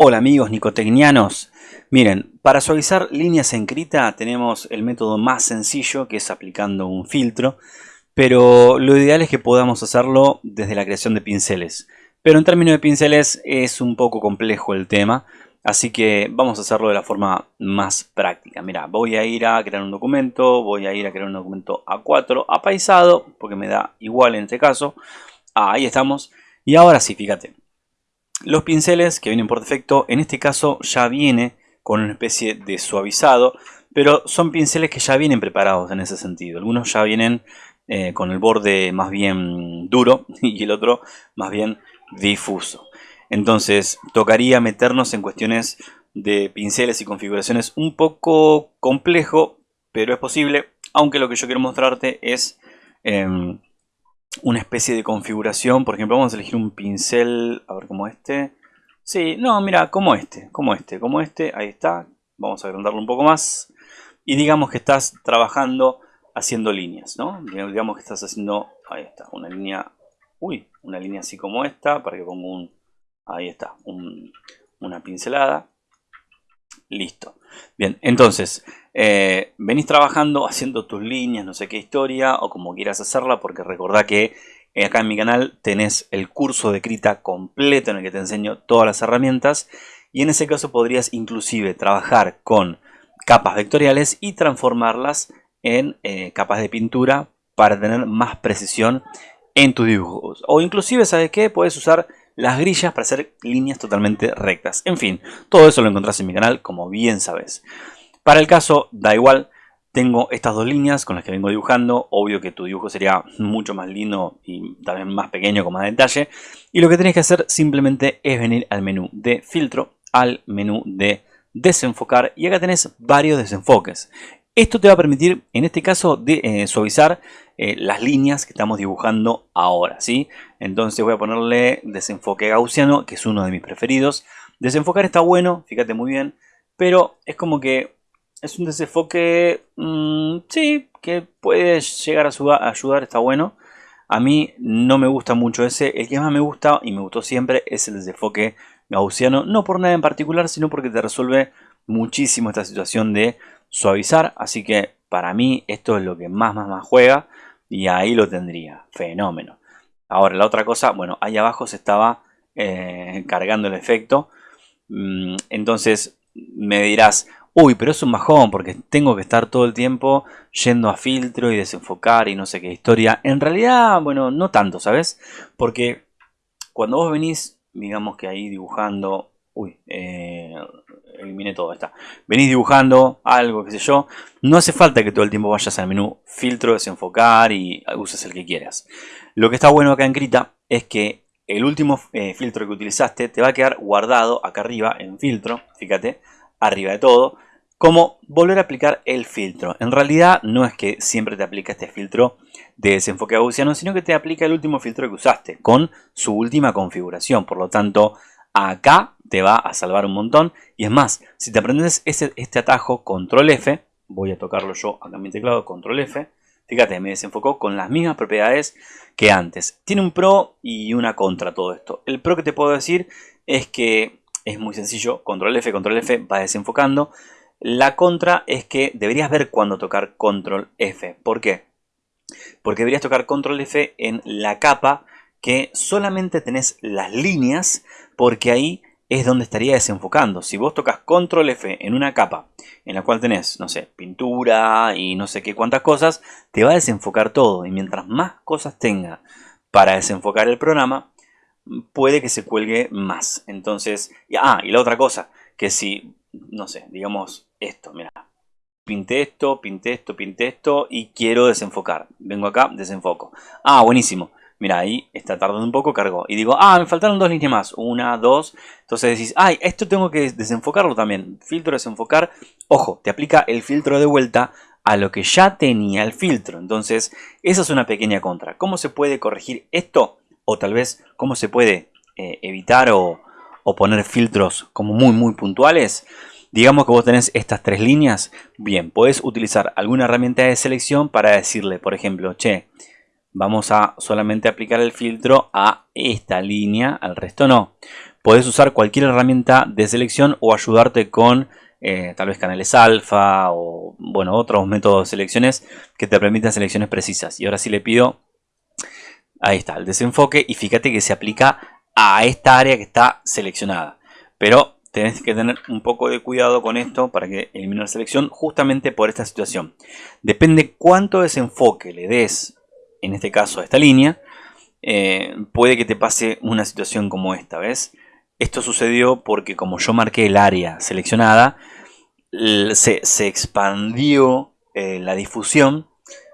Hola amigos nicotecnianos. Miren, para suavizar líneas en Krita tenemos el método más sencillo que es aplicando un filtro, pero lo ideal es que podamos hacerlo desde la creación de pinceles. Pero en términos de pinceles es un poco complejo el tema, así que vamos a hacerlo de la forma más práctica. Mira, voy a ir a crear un documento, voy a ir a crear un documento A4 apaisado, porque me da igual en este caso. Ah, ahí estamos. Y ahora sí, fíjate, los pinceles que vienen por defecto, en este caso ya viene con una especie de suavizado, pero son pinceles que ya vienen preparados en ese sentido. Algunos ya vienen eh, con el borde más bien duro y el otro más bien difuso. Entonces tocaría meternos en cuestiones de pinceles y configuraciones un poco complejo, pero es posible, aunque lo que yo quiero mostrarte es em, una especie de configuración. Por ejemplo, vamos a elegir un pincel, a ver como este. Sí, no, mira, como este, como este, como este, ahí está. Vamos a agrandarlo un poco más. Y digamos que estás trabajando haciendo líneas, ¿no? Digamos que estás haciendo, ahí está, una línea, uy, una línea así como esta, para que ponga un, ahí está, una pincelada. Listo. Bien, entonces, eh, venís trabajando haciendo tus líneas, no sé qué historia, o como quieras hacerla, porque recordá que acá en mi canal tenés el curso de Krita completo en el que te enseño todas las herramientas, y en ese caso podrías inclusive trabajar con capas vectoriales y transformarlas en eh, capas de pintura para tener más precisión en tus dibujos. O inclusive, ¿sabes qué? Puedes usar las grillas para hacer líneas totalmente rectas. En fin, todo eso lo encontrás en mi canal, como bien sabes. Para el caso, da igual, tengo estas dos líneas con las que vengo dibujando. Obvio que tu dibujo sería mucho más lindo y también más pequeño con más detalle. Y lo que tenés que hacer simplemente es venir al menú de filtro, al menú de desenfocar y acá tenés varios desenfoques. Esto te va a permitir, en este caso, de, eh, suavizar eh, las líneas que estamos dibujando ahora, ¿sí? Entonces voy a ponerle desenfoque gaussiano, que es uno de mis preferidos. Desenfocar está bueno, fíjate muy bien, pero es como que es un desenfoque, mm, sí, que puede llegar a, ayudar, está bueno. A mí no me gusta mucho ese, el que más me gusta y me gustó siempre es el desenfoque gaussiano, no por nada en particular, sino porque te resuelve muchísimo esta situación de suavizar, así que para mí esto es lo que más más más juega. Y ahí lo tendría. Fenómeno. Ahora, la otra cosa, bueno, ahí abajo se estaba eh, cargando el efecto. Mm, entonces me dirás, uy, pero es un bajón porque tengo que estar todo el tiempo yendo a filtro y desenfocar y no sé qué historia. En realidad, bueno, no tanto, ¿sabes? Porque cuando vos venís, digamos que ahí dibujando, uy, eh, eliminé todo, está. Venís dibujando algo, qué sé yo. No hace falta que todo el tiempo vayas al menú filtro, desenfocar y uses el que quieras. Lo que está bueno acá en Krita es que el último eh, filtro que utilizaste te va a quedar guardado acá arriba en filtro, fíjate, arriba de todo, como volver a aplicar el filtro. En realidad no es que siempre te aplica este filtro de desenfoque gaussiano, sino que te aplica el último filtro que usaste con su última configuración. Por lo tanto, acá te va a salvar un montón. Y es más, si te aprendes este, este atajo, control F, voy a tocarlo yo acá en mi teclado, control F, fíjate, me desenfocó con las mismas propiedades que antes. Tiene un pro y una contra todo esto. El pro que te puedo decir es que es muy sencillo, control F, control F, va desenfocando. La contra es que deberías ver cuándo tocar control F. ¿Por qué? Porque deberías tocar control F en la capa que solamente tenés las líneas porque ahí es donde estaría desenfocando. Si vos tocas control F en una capa en la cual tenés, no sé, pintura y no sé qué cuántas cosas, te va a desenfocar todo. Y mientras más cosas tenga para desenfocar el programa, puede que se cuelgue más. Entonces, ah, y la otra cosa, que si, no sé, digamos esto, mira, pinté esto, pinté esto, pinté esto y quiero desenfocar. Vengo acá, desenfoco. Ah, buenísimo. Mira, ahí está tardando un poco, cargó. Y digo, ah, me faltaron dos líneas más. Una, dos. Entonces decís, ay, esto tengo que desenfocarlo también. Filtro, desenfocar. Ojo, te aplica el filtro de vuelta a lo que ya tenía el filtro. Entonces, esa es una pequeña contra. ¿Cómo se puede corregir esto? O tal vez, ¿cómo se puede eh, evitar o, o poner filtros como muy, muy puntuales? Digamos que vos tenés estas tres líneas. Bien, podés utilizar alguna herramienta de selección para decirle, por ejemplo, che, vamos a solamente aplicar el filtro a esta línea, al resto no. Podés usar cualquier herramienta de selección o ayudarte con eh, tal vez canales alfa o bueno, otros métodos de selecciones que te permitan selecciones precisas. Y ahora sí le pido, ahí está, el desenfoque y fíjate que se aplica a esta área que está seleccionada. Pero tenés que tener un poco de cuidado con esto para que elimine la selección justamente por esta situación. Depende cuánto desenfoque le des, en este caso a esta línea, eh, puede que te pase una situación como esta, ¿ves? Esto sucedió porque como yo marqué el área seleccionada, se, expandió eh, la difusión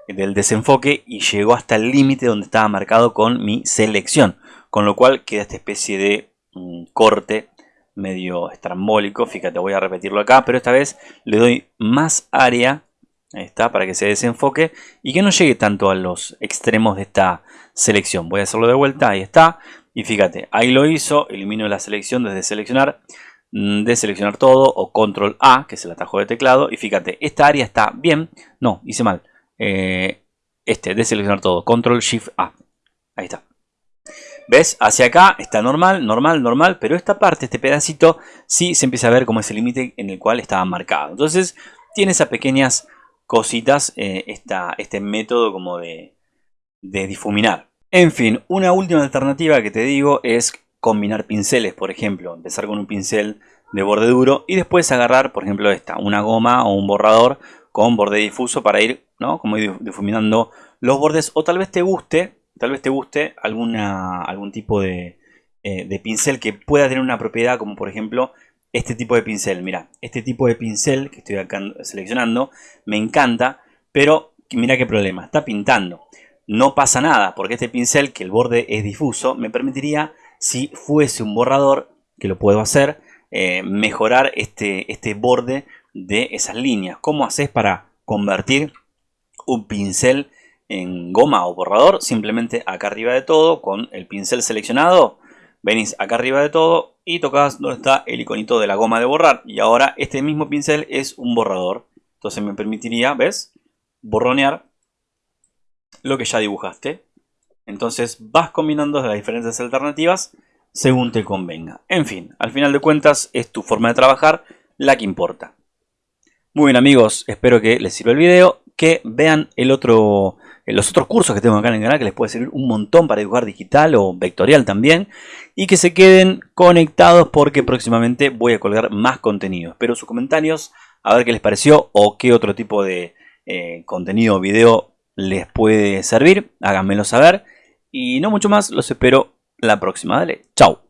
del desenfoque y llegó hasta el límite donde estaba marcado con mi selección. Con lo cual queda esta especie de mm, corte medio estrambólico. Fíjate, voy a repetirlo acá, pero esta vez le doy más área. Ahí está, para que se desenfoque y que no llegue tanto a los extremos de esta selección. Voy a hacerlo de vuelta, ahí está. Y fíjate, ahí lo hizo, elimino la selección desde seleccionar, mm, de seleccionar todo o control A, que es el atajo de teclado. Y fíjate, esta área está bien, no, hice mal. Eh, este, de seleccionar todo, control shift A. Ahí está. ¿Ves? Hacia acá está normal, normal, normal, pero esta parte, este pedacito, sí se empieza a ver como ese límite en el cual estaba marcado. Entonces, tiene esas pequeñas cositas, eh, este método como de, de difuminar. En fin, una última alternativa que te digo es combinar pinceles, por ejemplo, empezar con un pincel de borde duro y después agarrar, por ejemplo, esta, una goma o un borrador con borde difuso para ir, ¿no? Como ir difuminando los bordes o tal vez te guste, tal vez te guste alguna, algún tipo de, eh, de pincel que pueda tener una propiedad como por ejemplo este tipo de pincel. Mira, este tipo de pincel que estoy seleccionando me encanta, pero mira qué problema, está pintando no pasa nada, porque este pincel, que el borde es difuso, me permitiría, si fuese un borrador, que lo puedo hacer, eh, mejorar este, este borde de esas líneas. ¿Cómo haces para convertir un pincel en goma o borrador? Simplemente acá arriba de todo, con el pincel seleccionado, venís acá arriba de todo y tocas donde está el iconito de la goma de borrar. Y ahora este mismo pincel es un borrador. Entonces me permitiría, ¿ves? Borronear lo que ya dibujaste. Entonces vas combinando las diferentes alternativas según te convenga. En fin, al final de cuentas es tu forma de trabajar la que importa. Muy bien amigos, espero que les sirva el video, que vean el otro, los otros cursos que tengo acá en el canal que les puede servir un montón para dibujar digital o vectorial también y que se queden conectados porque próximamente voy a colgar más contenido. Espero sus comentarios, a ver qué les pareció o qué otro tipo de eh, contenido o video les puede servir, háganmelo saber. Y no mucho más, los espero la próxima. Dale, chao.